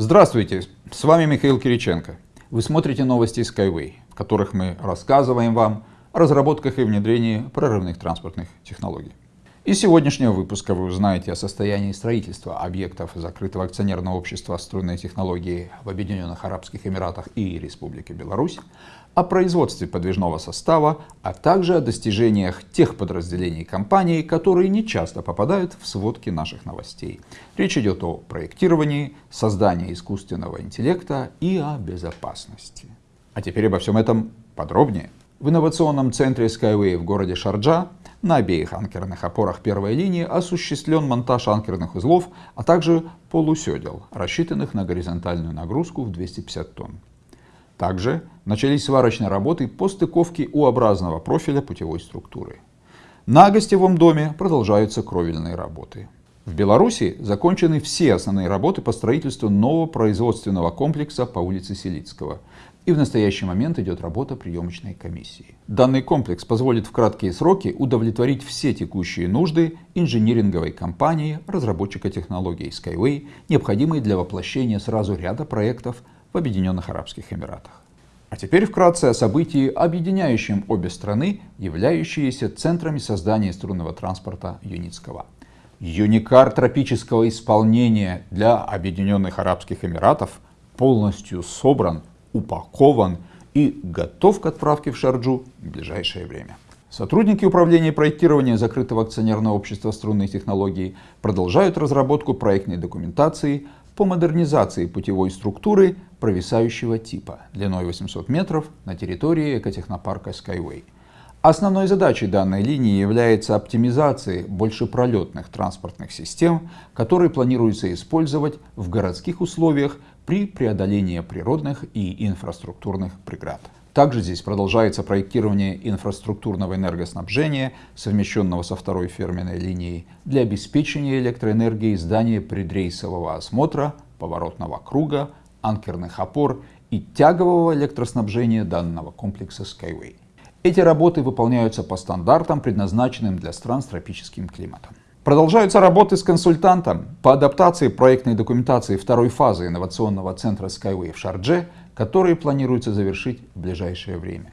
Здравствуйте, с вами Михаил Кириченко. Вы смотрите новости Skyway, в которых мы рассказываем вам о разработках и внедрении прорывных транспортных технологий. Из сегодняшнего выпуска вы узнаете о состоянии строительства объектов закрытого акционерного общества «Струнные технологии» в Объединенных Арабских Эмиратах и Республике Беларусь, о производстве подвижного состава, а также о достижениях тех подразделений компании, которые не часто попадают в сводки наших новостей. Речь идет о проектировании, создании искусственного интеллекта и о безопасности. А теперь обо всем этом подробнее. В инновационном центре Skyway в городе Шарджа на обеих анкерных опорах первой линии осуществлен монтаж анкерных узлов, а также полуседел, рассчитанных на горизонтальную нагрузку в 250 тонн. Также начались сварочные работы по стыковке U-образного профиля путевой структуры. На гостевом доме продолжаются кровельные работы. В Беларуси закончены все основные работы по строительству нового производственного комплекса по улице Селицкого – и в настоящий момент идет работа приемочной комиссии. Данный комплекс позволит в краткие сроки удовлетворить все текущие нужды инжиниринговой компании, разработчика технологий Skyway, необходимые для воплощения сразу ряда проектов в Объединенных Арабских Эмиратах. А теперь вкратце о событии, объединяющем обе страны, являющиеся центрами создания струнного транспорта Юницкого. Юникар тропического исполнения для Объединенных Арабских Эмиратов полностью собран упакован и готов к отправке в Шарджу в ближайшее время. Сотрудники управления проектирования закрытого акционерного общества струнных технологий продолжают разработку проектной документации по модернизации путевой структуры провисающего типа длиной 800 метров на территории экотехнопарка Skyway. Основной задачей данной линии является оптимизация большепролетных транспортных систем, которые планируется использовать в городских условиях при преодолении природных и инфраструктурных преград. Также здесь продолжается проектирование инфраструктурного энергоснабжения, совмещенного со второй ферменной линией, для обеспечения электроэнергией здания предрейсового осмотра, поворотного круга, анкерных опор и тягового электроснабжения данного комплекса Skyway. Эти работы выполняются по стандартам, предназначенным для стран с тропическим климатом. Продолжаются работы с консультантом по адаптации проектной документации второй фазы инновационного центра Skyway в Шардже, которые планируется завершить в ближайшее время.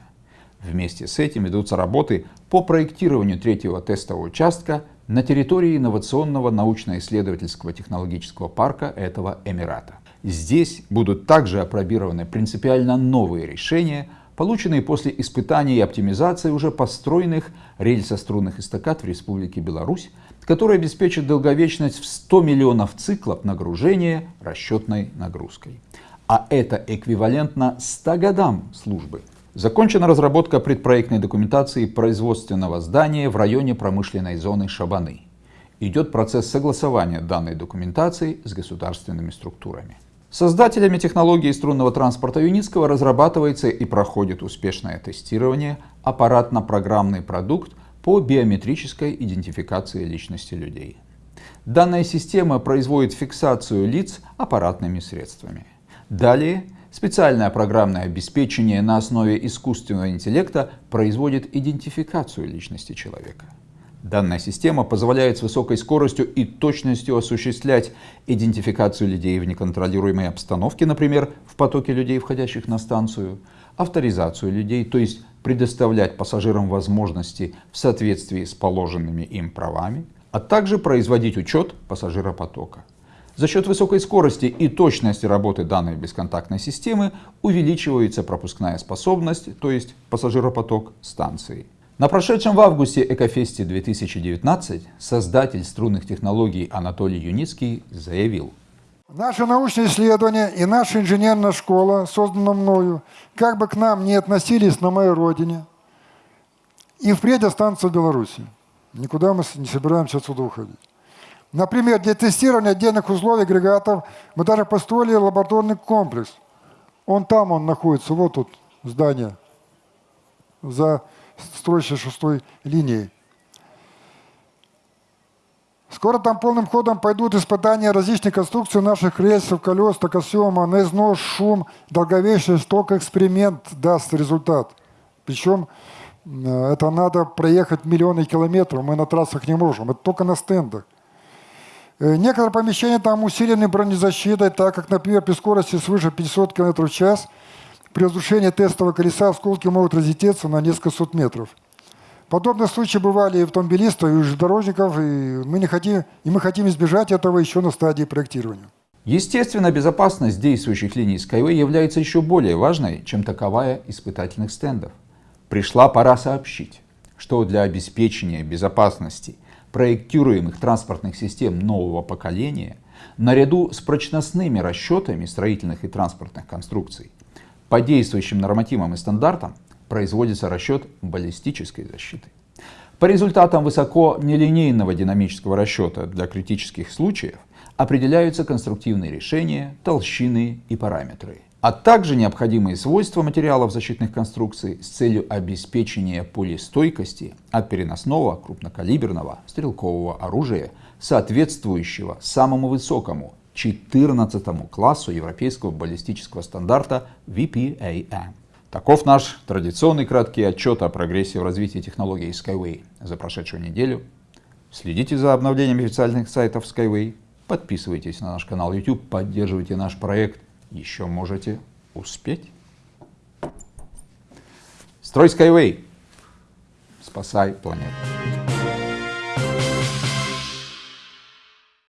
Вместе с этим ведутся работы по проектированию третьего тестового участка на территории инновационного научно-исследовательского технологического парка этого Эмирата. Здесь будут также опробированы принципиально новые решения полученные после испытаний и оптимизации уже построенных рельсострунных эстакад в Республике Беларусь, которые обеспечат долговечность в 100 миллионов циклов нагружения расчетной нагрузкой. А это эквивалентно 100 годам службы. Закончена разработка предпроектной документации производственного здания в районе промышленной зоны Шабаны. Идет процесс согласования данной документации с государственными структурами. Создателями технологии струнного транспорта Юницкого разрабатывается и проходит успешное тестирование аппаратно-программный продукт по биометрической идентификации личности людей. Данная система производит фиксацию лиц аппаратными средствами. Далее специальное программное обеспечение на основе искусственного интеллекта производит идентификацию личности человека. Данная система позволяет с высокой скоростью и точностью осуществлять идентификацию людей в неконтролируемой обстановке, например, в потоке людей, входящих на станцию, авторизацию людей, то есть предоставлять пассажирам возможности в соответствии с положенными им правами, а также производить учет пассажиропотока. За счет высокой скорости и точности работы данной бесконтактной системы увеличивается пропускная способность, то есть пассажиропоток станции. На прошедшем в августе Экофесте 2019 создатель струнных технологий Анатолий Юницкий заявил. Наше научное исследование и наша инженерная школа, создана мною, как бы к нам не относились на моей родине, и впредь останутся в Беларуси. Никуда мы не собираемся отсюда уходить. Например, для тестирования отдельных условий агрегатов мы даже построили лабораторный комплекс. Он там, он находится, вот тут здание, за строящей шестой линии. Скоро там полным ходом пойдут испытания различных конструкций наших рельсов, колес, токосъема, на износ, шум, долговечность, только эксперимент даст результат. Причем э, это надо проехать миллионы километров, мы на трассах не можем, это только на стендах. Э, Некоторые помещения там усилены бронезащитой, так как, например, при скорости свыше 500 км в час при разрушении тестового колеса осколки могут разлететься на несколько сот метров. Подобные случаи бывали и у автомобилистов, и у железнодорожников, и мы, не хотим, и мы хотим избежать этого еще на стадии проектирования. Естественно, безопасность действующих линий Skyway является еще более важной, чем таковая испытательных стендов. Пришла пора сообщить, что для обеспечения безопасности проектируемых транспортных систем нового поколения, наряду с прочностными расчетами строительных и транспортных конструкций, по действующим нормативам и стандартам производится расчет баллистической защиты. По результатам высоко нелинейного динамического расчета для критических случаев определяются конструктивные решения, толщины и параметры, а также необходимые свойства материалов защитных конструкций с целью обеспечения пулестойкости от переносного крупнокалиберного стрелкового оружия, соответствующего самому высокому 14 классу европейского баллистического стандарта VPAM. Таков наш традиционный краткий отчет о прогрессе в развитии технологий Skyway за прошедшую неделю. Следите за обновлениями официальных сайтов Skyway, подписывайтесь на наш канал YouTube, поддерживайте наш проект, еще можете успеть. Строй Skyway, спасай планету.